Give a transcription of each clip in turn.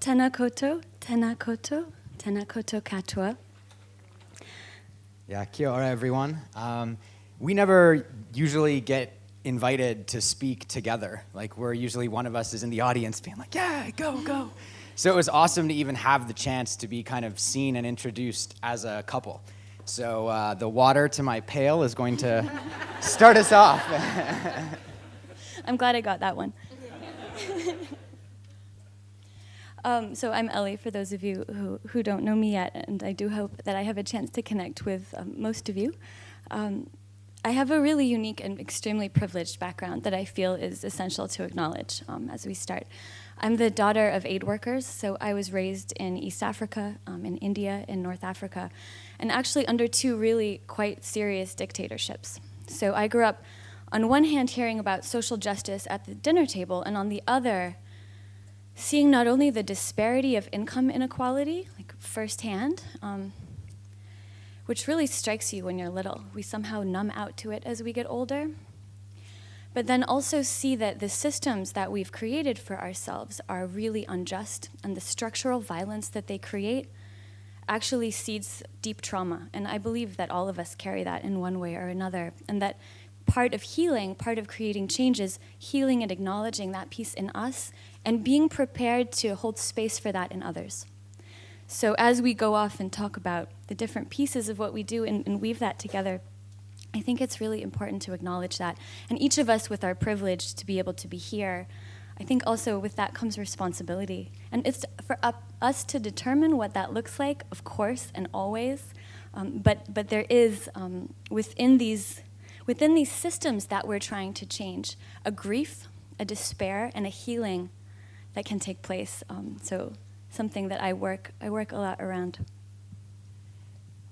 Tena koutou, tena koutou, tena koutou katoa. Yeah, kia ora, everyone. Um, we never usually get invited to speak together. Like, we're usually one of us is in the audience being like, yeah, go, go. So it was awesome to even have the chance to be kind of seen and introduced as a couple. So uh, the water to my pail is going to start us off. I'm glad I got that one. um, so I'm Ellie, for those of you who, who don't know me yet, and I do hope that I have a chance to connect with um, most of you. Um, I have a really unique and extremely privileged background that I feel is essential to acknowledge um, as we start. I'm the daughter of aid workers, so I was raised in East Africa, um, in India, in North Africa, and actually under two really quite serious dictatorships. So I grew up on one hand hearing about social justice at the dinner table, and on the other, seeing not only the disparity of income inequality, like firsthand, um, which really strikes you when you're little. We somehow numb out to it as we get older. But then also see that the systems that we've created for ourselves are really unjust, and the structural violence that they create actually seeds deep trauma. And I believe that all of us carry that in one way or another, and that part of healing, part of creating changes, healing and acknowledging that piece in us and being prepared to hold space for that in others. So as we go off and talk about the different pieces of what we do and, and, weave that together, I think it's really important to acknowledge that. And each of us with our privilege to be able to be here, I think also with that comes responsibility. And it's for us to determine what that looks like, of course, and always. Um, but, but there is, um, within these within these systems that we're trying to change, a grief, a despair, and a healing that can take place. Um, so something that I work, I work a lot around.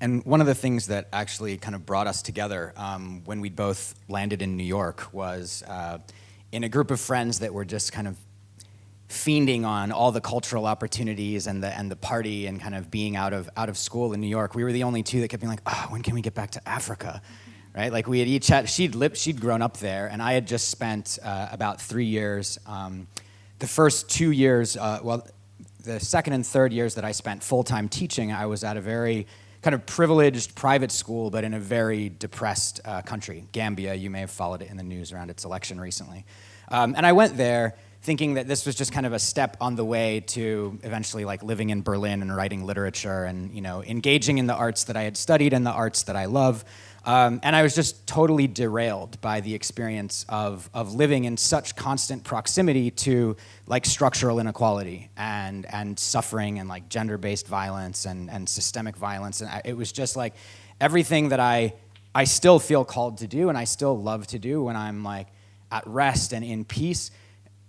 And one of the things that actually kind of brought us together um, when we both landed in New York was uh, in a group of friends that were just kind of fiending on all the cultural opportunities and the and the party and kind of being out of out of school in New York. We were the only two that kept being like, "Oh, when can we get back to Africa?" right? Like we had each had, she'd, lived, she'd grown up there, and I had just spent uh, about three years. Um, the first two years, uh, well, the second and third years that I spent full-time teaching, I was at a very kind of privileged private school, but in a very depressed uh, country, Gambia. You may have followed it in the news around its election recently. Um, and I went there thinking that this was just kind of a step on the way to eventually like living in Berlin and writing literature and you know engaging in the arts that I had studied and the arts that I love. Um, and I was just totally derailed by the experience of, of living in such constant proximity to like structural inequality and, and suffering and like gender-based violence and, and systemic violence. And I, it was just like everything that I, I still feel called to do and I still love to do when I'm like at rest and in peace.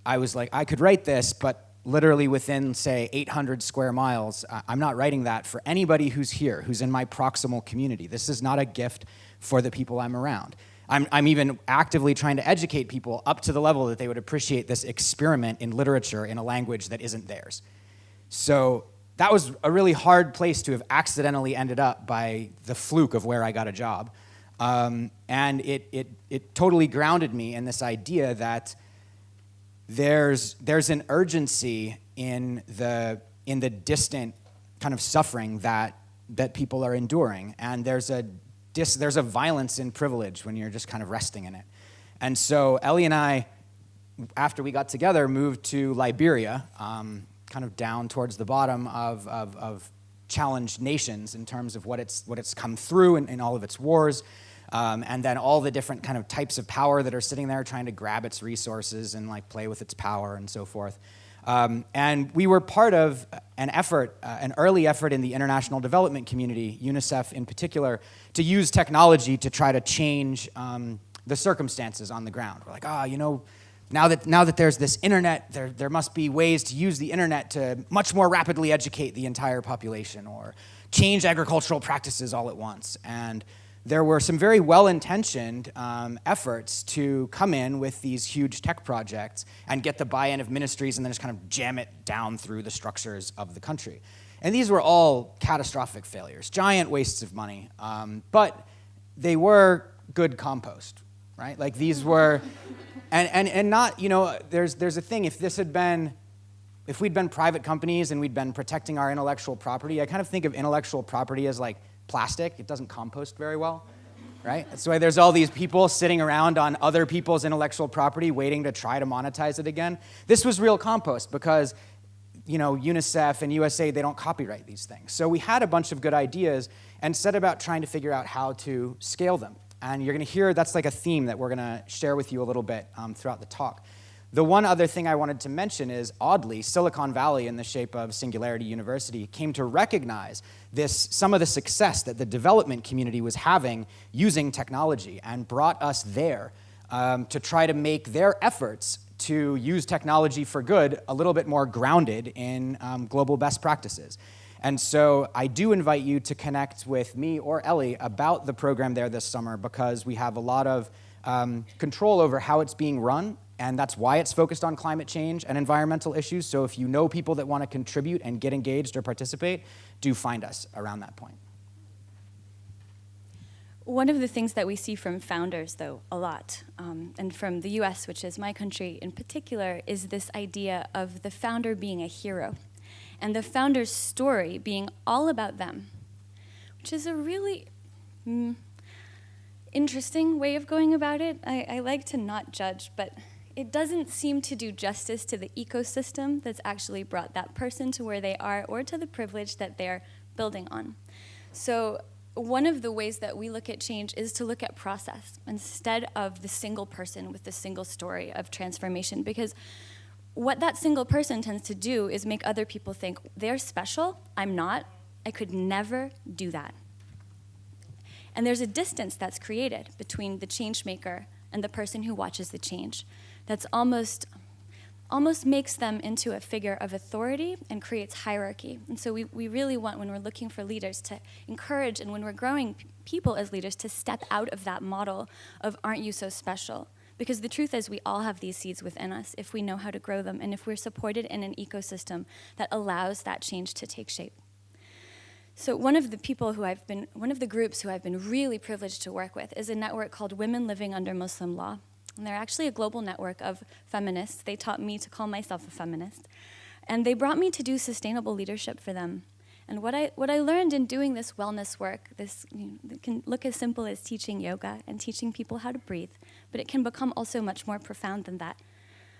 I was like, I could write this, but literally within, say, 800 square miles. I'm not writing that for anybody who's here, who's in my proximal community. This is not a gift for the people I'm around. I'm, I'm even actively trying to educate people up to the level that they would appreciate this experiment in literature in a language that isn't theirs. So that was a really hard place to have accidentally ended up by the fluke of where I got a job. Um, and it, it, it totally grounded me in this idea that there's, there's an urgency in the, in the distant kind of suffering that, that people are enduring. And there's a, dis, there's a violence in privilege when you're just kind of resting in it. And so Ellie and I, after we got together, moved to Liberia, um, kind of down towards the bottom of, of, of, challenged nations in terms of what it's, what it's come through in, in all of its wars, um, and then all the different kind of types of power that are sitting there trying to grab its resources and like play with its power and so forth. Um, and we were part of an effort, uh, an early effort in the international development community, UNICEF in particular, to use technology to try to change um, the circumstances on the ground. We're like, ah, oh, you know, now that, now that there's this internet, there, there must be ways to use the internet to much more rapidly educate the entire population or change agricultural practices all at once. And there were some very well-intentioned um, efforts to come in with these huge tech projects and get the buy-in of ministries and then just kind of jam it down through the structures of the country. And these were all catastrophic failures, giant wastes of money, um, but they were good compost, right? Like these were, and, and, and not, you know, there's, there's a thing, if this had been if we'd been private companies and we'd been protecting our intellectual property, I kind of think of intellectual property as like plastic. It doesn't compost very well, right? That's why there's all these people sitting around on other people's intellectual property waiting to try to monetize it again. This was real compost because you know, UNICEF and USA, they don't copyright these things. So we had a bunch of good ideas and set about trying to figure out how to scale them. And you're gonna hear that's like a theme that we're gonna share with you a little bit um, throughout the talk. The one other thing I wanted to mention is, oddly, Silicon Valley, in the shape of Singularity University, came to recognize this, some of the success that the development community was having using technology and brought us there um, to try to make their efforts to use technology for good a little bit more grounded in um, global best practices. And so I do invite you to connect with me or Ellie about the program there this summer because we have a lot of um, control over how it's being run and that's why it's focused on climate change and environmental issues. So if you know people that want to contribute and get engaged or participate, do find us around that point. One of the things that we see from founders, though, a lot, um, and from the US, which is my country in particular, is this idea of the founder being a hero and the founder's story being all about them, which is a really mm, interesting way of going about it. I, I like to not judge, but it doesn't seem to do justice to the ecosystem that's actually brought that person to where they are or to the privilege that they're building on. So one of the ways that we look at change is to look at process instead of the single person with the single story of transformation because what that single person tends to do is make other people think they're special, I'm not, I could never do that. And there's a distance that's created between the change maker and the person who watches the change that's almost almost makes them into a figure of authority and creates hierarchy. And so we, we really want, when we're looking for leaders, to encourage, and when we're growing people as leaders, to step out of that model of aren't you so special? Because the truth is we all have these seeds within us if we know how to grow them and if we're supported in an ecosystem that allows that change to take shape. So one of the people who I've been, one of the groups who I've been really privileged to work with is a network called Women Living Under Muslim Law. And they're actually a global network of feminists. They taught me to call myself a feminist. And they brought me to do sustainable leadership for them. And what I, what I learned in doing this wellness work, this you know, can look as simple as teaching yoga and teaching people how to breathe, but it can become also much more profound than that.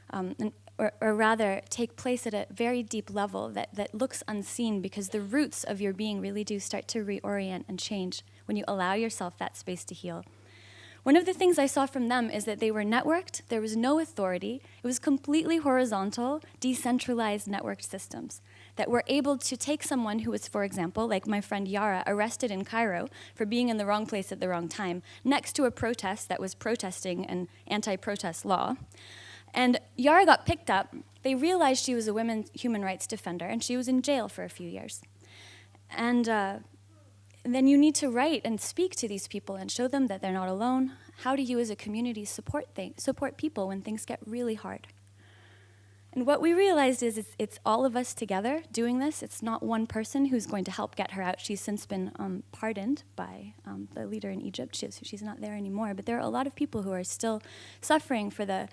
Um, and, or, or, rather, take place at a very deep level that, that looks unseen because the roots of your being really do start to reorient and change when you allow yourself that space to heal. One of the things I saw from them is that they were networked, there was no authority, it was completely horizontal, decentralized networked systems that were able to take someone who was, for example, like my friend Yara, arrested in Cairo for being in the wrong place at the wrong time, next to a protest that was protesting an anti-protest law. And Yara got picked up, they realized she was a women's human rights defender, and she was in jail for a few years. And uh, then you need to write and speak to these people and show them that they're not alone. How do you as a community support, support people when things get really hard? And what we realized is it's, it's, all of us together doing this. It's not one person who's going to help get her out. She's since been um, pardoned by um, the leader in Egypt. She's, she's not there anymore. But there are a lot of people who are still suffering for the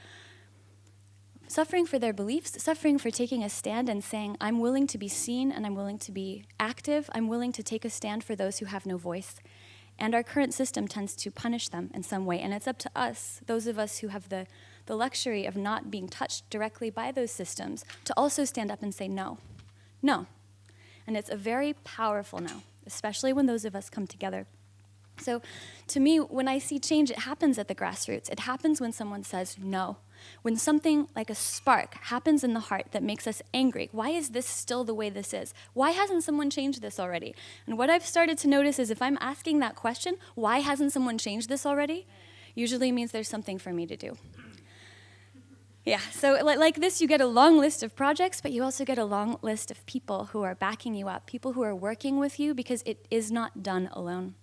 suffering for their beliefs, suffering for taking a stand and saying, I'm willing to be seen and I'm willing to be active. I'm willing to take a stand for those who have no voice. And our current system tends to punish them in some way. And it's up to us, those of us who have the, the luxury of not being touched directly by those systems, to also stand up and say no. No. And it's a very powerful no, especially when those of us come together. So to me, when I see change, it happens at the grassroots. It happens when someone says no. When something like a spark happens in the heart that makes us angry, why is this still the way this is? Why hasn't someone changed this already? And what I've started to notice is if I'm asking that question, why hasn't someone changed this already? Usually means there's something for me to do. Yeah, so like this, you get a long list of projects, but you also get a long list of people who are backing you up, people who are working with you because it is not done alone.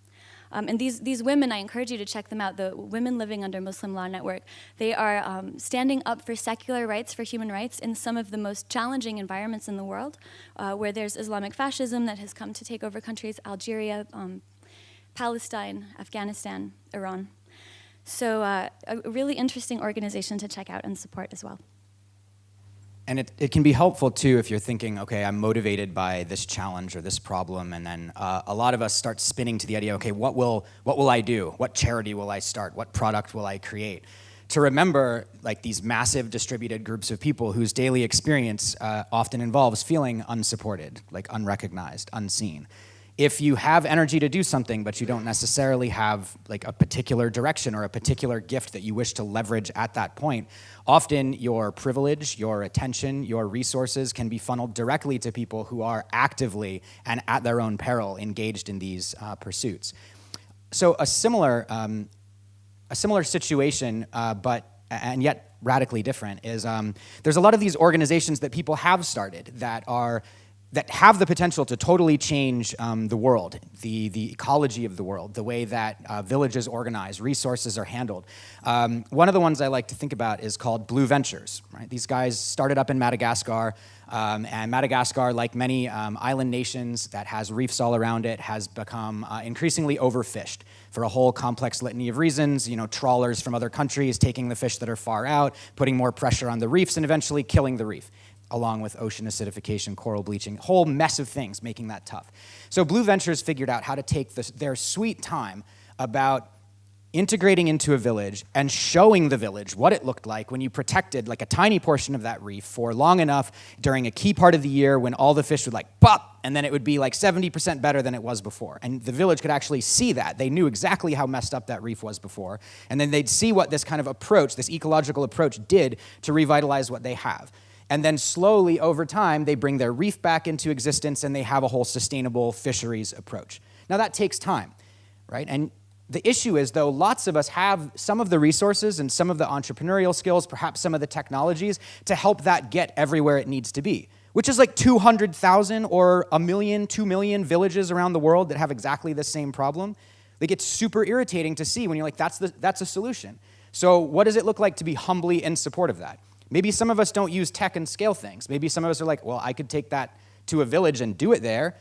Um, and these, these women, I encourage you to check them out, the Women Living Under Muslim Law Network. They are um, standing up for secular rights, for human rights, in some of the most challenging environments in the world, uh, where there's Islamic fascism that has come to take over countries, Algeria, um, Palestine, Afghanistan, Iran. So uh, a really interesting organization to check out and support as well. And it, it can be helpful too if you're thinking, okay, I'm motivated by this challenge or this problem, and then uh, a lot of us start spinning to the idea, okay, what will, what will I do? What charity will I start? What product will I create? To remember like these massive distributed groups of people whose daily experience uh, often involves feeling unsupported, like unrecognized, unseen if you have energy to do something, but you don't necessarily have like a particular direction or a particular gift that you wish to leverage at that point, often your privilege, your attention, your resources can be funneled directly to people who are actively and at their own peril engaged in these uh, pursuits. So a similar, um, a similar situation, uh, but and yet radically different, is um, there's a lot of these organizations that people have started that are that have the potential to totally change um, the world, the, the ecology of the world, the way that uh, villages organize, resources are handled. Um, one of the ones I like to think about is called Blue Ventures. Right? These guys started up in Madagascar, um, and Madagascar, like many um, island nations that has reefs all around it, has become uh, increasingly overfished for a whole complex litany of reasons. You know, trawlers from other countries taking the fish that are far out, putting more pressure on the reefs, and eventually killing the reef along with ocean acidification, coral bleaching, whole mess of things making that tough. So Blue Ventures figured out how to take this, their sweet time about integrating into a village and showing the village what it looked like when you protected like a tiny portion of that reef for long enough during a key part of the year when all the fish would like pop and then it would be like 70% better than it was before. And the village could actually see that. They knew exactly how messed up that reef was before. And then they'd see what this kind of approach, this ecological approach did to revitalize what they have. And then slowly over time, they bring their reef back into existence and they have a whole sustainable fisheries approach. Now that takes time, right? And the issue is though, lots of us have some of the resources and some of the entrepreneurial skills, perhaps some of the technologies to help that get everywhere it needs to be, which is like 200,000 or a million, two million villages around the world that have exactly the same problem. They get super irritating to see when you're like, that's, the, that's a solution. So what does it look like to be humbly in support of that? Maybe some of us don't use tech and scale things. Maybe some of us are like, well, I could take that to a village and do it there.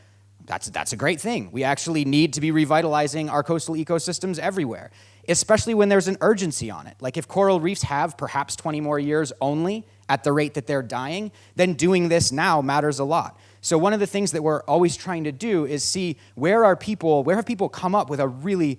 That's, that's a great thing. We actually need to be revitalizing our coastal ecosystems everywhere, especially when there's an urgency on it. Like if coral reefs have perhaps 20 more years only at the rate that they're dying, then doing this now matters a lot. So one of the things that we're always trying to do is see where are people, where have people come up with a really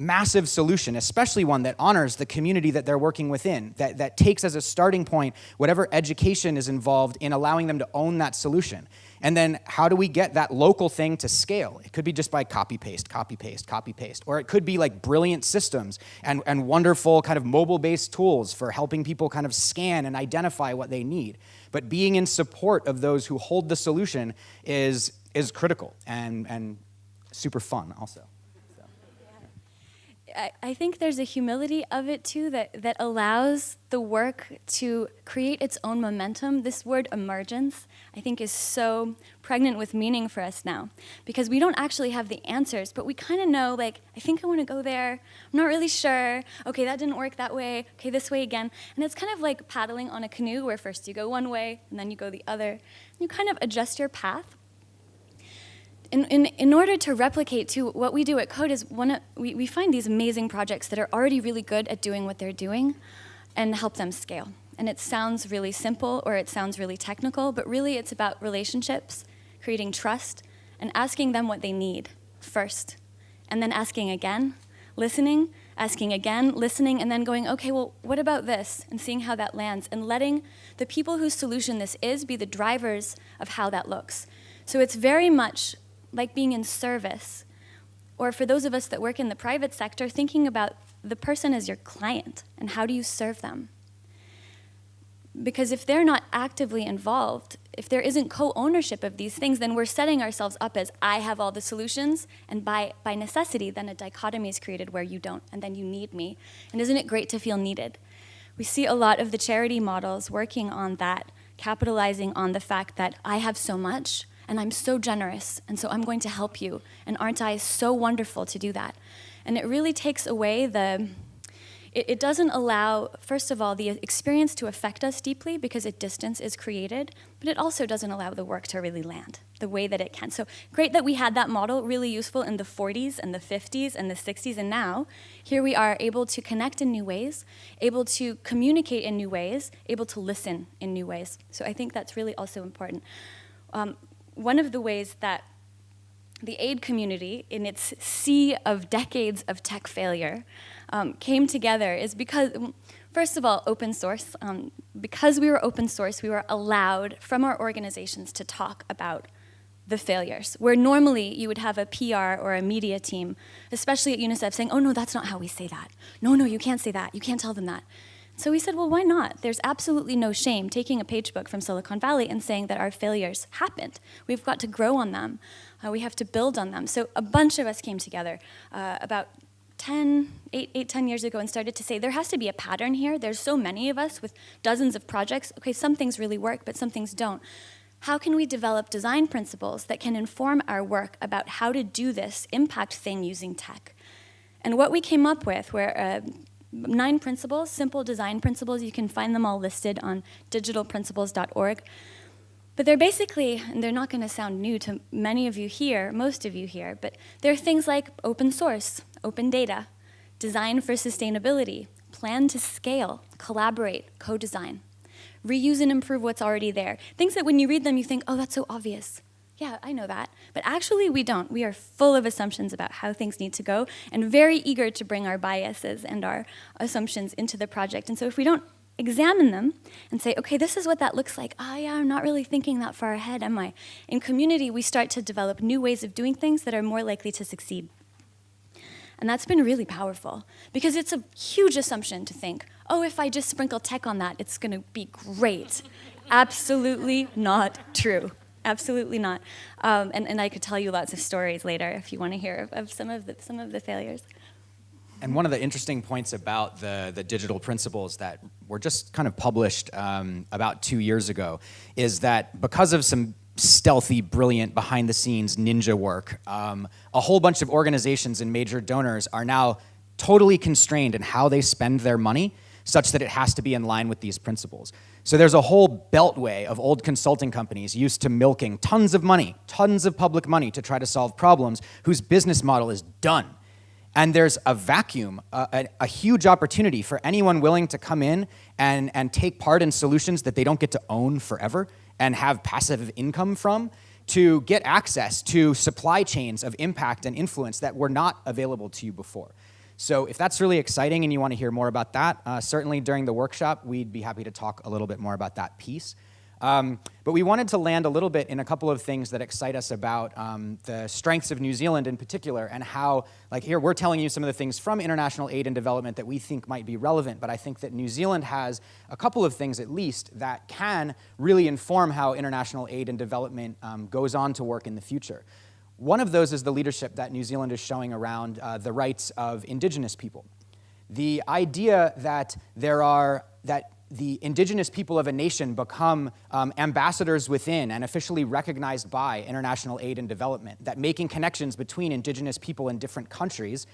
massive solution, especially one that honors the community that they're working within, that, that takes as a starting point whatever education is involved in allowing them to own that solution. And then how do we get that local thing to scale? It could be just by copy paste, copy paste, copy paste. Or it could be like brilliant systems and, and wonderful kind of mobile based tools for helping people kind of scan and identify what they need. But being in support of those who hold the solution is, is critical and, and super fun also. I, think there's a humility of it too that, that allows the work to create its own momentum. This word emergence, I think, is so pregnant with meaning for us now because we don't actually have the answers, but we kind of know, like, I think I want to go there. I'm not really sure. Okay, that didn't work that way. Okay, this way again. And it's kind of like paddling on a canoe where first you go one way and then you go the other. You kind of adjust your path in, in, in order to replicate to what we do at Code is one of, we, we find these amazing projects that are already really good at doing what they're doing and help them scale. And it sounds really simple or it sounds really technical, but really it's about relationships, creating trust, and asking them what they need first. And then asking again, listening, asking again, listening, and then going, okay, well, what about this? And seeing how that lands, and letting the people whose solution this is be the drivers of how that looks. So it's very much like being in service. Or for those of us that work in the private sector, thinking about the person as your client and how do you serve them. Because if they're not actively involved, if there isn't co-ownership of these things, then we're setting ourselves up as I have all the solutions, and by, by necessity, then a dichotomy is created where you don't, and then you need me. And isn't it great to feel needed? We see a lot of the charity models working on that, capitalizing on the fact that I have so much, and I'm so generous, and so I'm going to help you. And aren't I so wonderful to do that? And it really takes away the, it, it doesn't allow, first of all, the experience to affect us deeply because a distance is created, but it also doesn't allow the work to really land the way that it can. So great that we had that model, really useful in the 40s and the 50s and the 60s, and now here we are able to connect in new ways, able to communicate in new ways, able to listen in new ways. So I think that's really also important. Um, one of the ways that the aid community, in its sea of decades of tech failure, um, came together is because, first of all, open source. Um, because we were open source, we were allowed from our organizations to talk about the failures, where normally you would have a PR or a media team, especially at UNICEF, saying, oh no, that's not how we say that. No, no, you can't say that. You can't tell them that. So we said, well, why not? There's absolutely no shame taking a page book from Silicon Valley and saying that our failures happened. We've got to grow on them. Uh, we have to build on them. So a bunch of us came together uh, about 10, 8, 8, 10 years ago and started to say there has to be a pattern here. There's so many of us with dozens of projects. Okay, some things really work, but some things don't. How can we develop design principles that can inform our work about how to do this impact thing using tech? And what we came up with were uh, nine principles, simple design principles. You can find them all listed on digitalprinciples.org. But they're basically, and they're not going to sound new to many of you here, most of you here, but they're things like open source, open data, design for sustainability, plan to scale, collaborate, co-design, reuse and improve what's already there. Things that when you read them, you think, oh, that's so obvious yeah, I know that. But actually, we don't. We are full of assumptions about how things need to go and very eager to bring our biases and our assumptions into the project. And so if we don't examine them and say, okay, this is what that looks like. Ah, oh, yeah, I'm not really thinking that far ahead, am I? In community, we start to develop new ways of doing things that are more likely to succeed. And that's been really powerful because it's a huge assumption to think, oh, if I just sprinkle tech on that, it's going to be great. Absolutely not true. Absolutely not. Um, and, and I could tell you lots of stories later if you want to hear of, of, some, of the, some of the failures. And one of the interesting points about the, the digital principles that were just kind of published um, about two years ago is that because of some stealthy, brilliant, behind the scenes ninja work, um, a whole bunch of organizations and major donors are now totally constrained in how they spend their money such that it has to be in line with these principles. So there's a whole beltway of old consulting companies used to milking tons of money, tons of public money to try to solve problems whose business model is done. And there's a vacuum, a, a, huge opportunity for anyone willing to come in and, and take part in solutions that they don't get to own forever and have passive income from to get access to supply chains of impact and influence that were not available to you before. So if that's really exciting and you want to hear more about that, uh, certainly during the workshop, we'd be happy to talk a little bit more about that piece. Um, but we wanted to land a little bit in a couple of things that excite us about um, the strengths of New Zealand in particular and how, like here, we're telling you some of the things from international aid and development that we think might be relevant, but I think that New Zealand has a couple of things at least that can really inform how international aid and development um, goes on to work in the future. One of those is the leadership that New Zealand is showing around uh, the rights of indigenous people. The idea that there are, that the indigenous people of a nation become um, ambassadors within and officially recognized by international aid and development, that making connections between indigenous people in different countries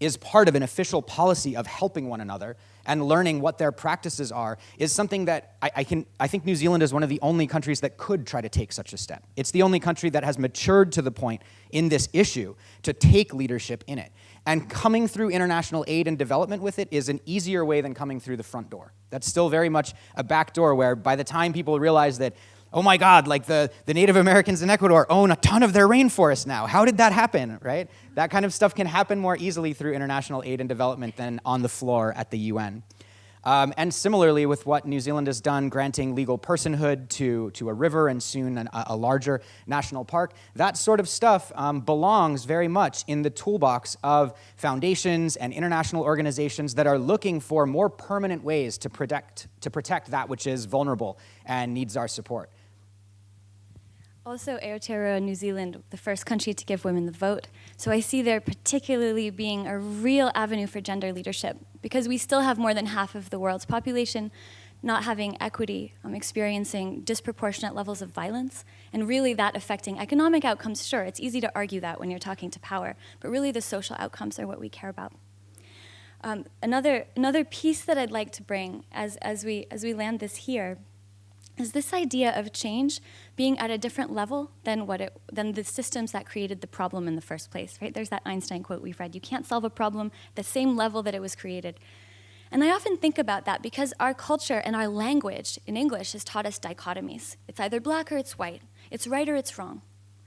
is part of an official policy of helping one another and learning what their practices are is something that I, I, can, I think New Zealand is one of the only countries that could try to take such a step. It's the only country that has matured to the point in this issue to take leadership in it. And coming through international aid and development with it is an easier way than coming through the front door. That's still very much a back door where by the time people realize that oh my God, like the, the Native Americans in Ecuador own a ton of their rainforest now. How did that happen, right? That kind of stuff can happen more easily through international aid and development than on the floor at the UN. Um, and similarly with what New Zealand has done, granting legal personhood to, to a river and soon an, a larger national park, that sort of stuff um, belongs very much in the toolbox of foundations and international organizations that are looking for more permanent ways to protect, to protect that which is vulnerable and needs our support. Also, Aotearoa, New Zealand, the first country to give women the vote. So I see there particularly being a real avenue for gender leadership because we still have more than half of the world's population not having equity, um, experiencing disproportionate levels of violence, and really that affecting economic outcomes. Sure, it's easy to argue that when you're talking to power, but really the social outcomes are what we care about. Um, another, another piece that I'd like to bring as, as, we, as we land this here is this idea of change being at a different level than, what it, than the systems that created the problem in the first place, right? There's that Einstein quote we've read, you can't solve a problem the same level that it was created. And I often think about that because our culture and our language in English has taught us dichotomies. It's either black or it's white. It's right or it's wrong.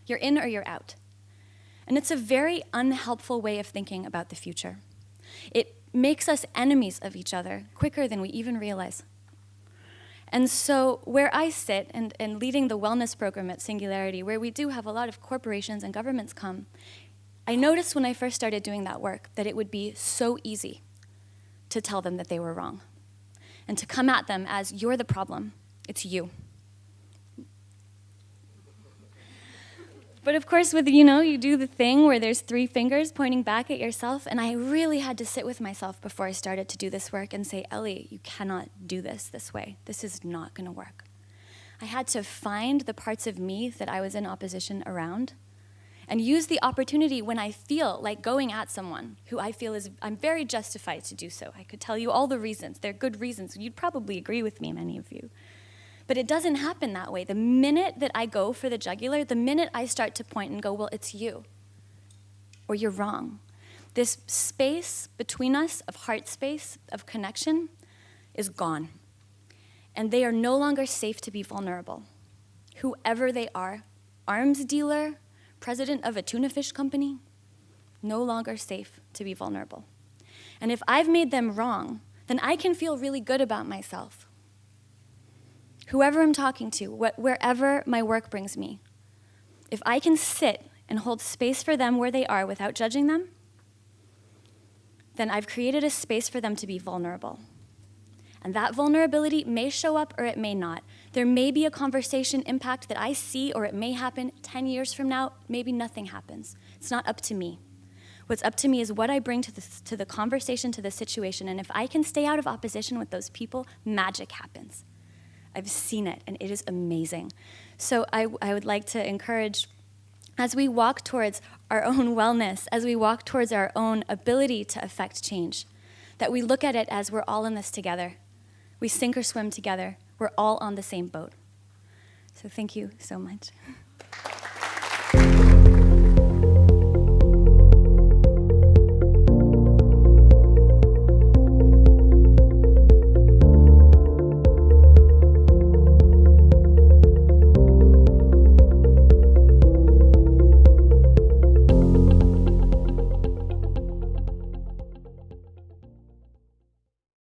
You're in or you're out. And it's a very unhelpful way of thinking about the future. It makes us enemies of each other quicker than we even realize. And so, where I sit and, and leading the wellness program at Singularity, where we do have a lot of corporations and governments come, I noticed when I first started doing that work that it would be so easy to tell them that they were wrong and to come at them as, you're the problem, it's you. But of course, with you know, you do the thing where there's three fingers pointing back at yourself, and I really had to sit with myself before I started to do this work and say, Ellie, you cannot do this this way. This is not going to work. I had to find the parts of me that I was in opposition around and use the opportunity when I feel like going at someone who I feel is, I'm very justified to do so. I could tell you all the reasons. They're good reasons. You'd probably agree with me, many of you. But it doesn't happen that way. The minute that I go for the jugular, the minute I start to point and go, well, it's you, or you're wrong, this space between us of heart space, of connection, is gone. And they are no longer safe to be vulnerable. Whoever they are, arms dealer, president of a tuna fish company, no longer safe to be vulnerable. And if I've made them wrong, then I can feel really good about myself whoever I'm talking to, wh wherever my work brings me, if I can sit and hold space for them where they are without judging them, then I've created a space for them to be vulnerable. And that vulnerability may show up or it may not. There may be a conversation impact that I see or it may happen 10 years from now, maybe nothing happens. It's not up to me. What's up to me is what I bring to the, to the conversation, to the situation, and if I can stay out of opposition with those people, magic happens. I've seen it, and it is amazing. So I, I would like to encourage, as we walk towards our own wellness, as we walk towards our own ability to affect change, that we look at it as we're all in this together. We sink or swim together. We're all on the same boat. So thank you so much.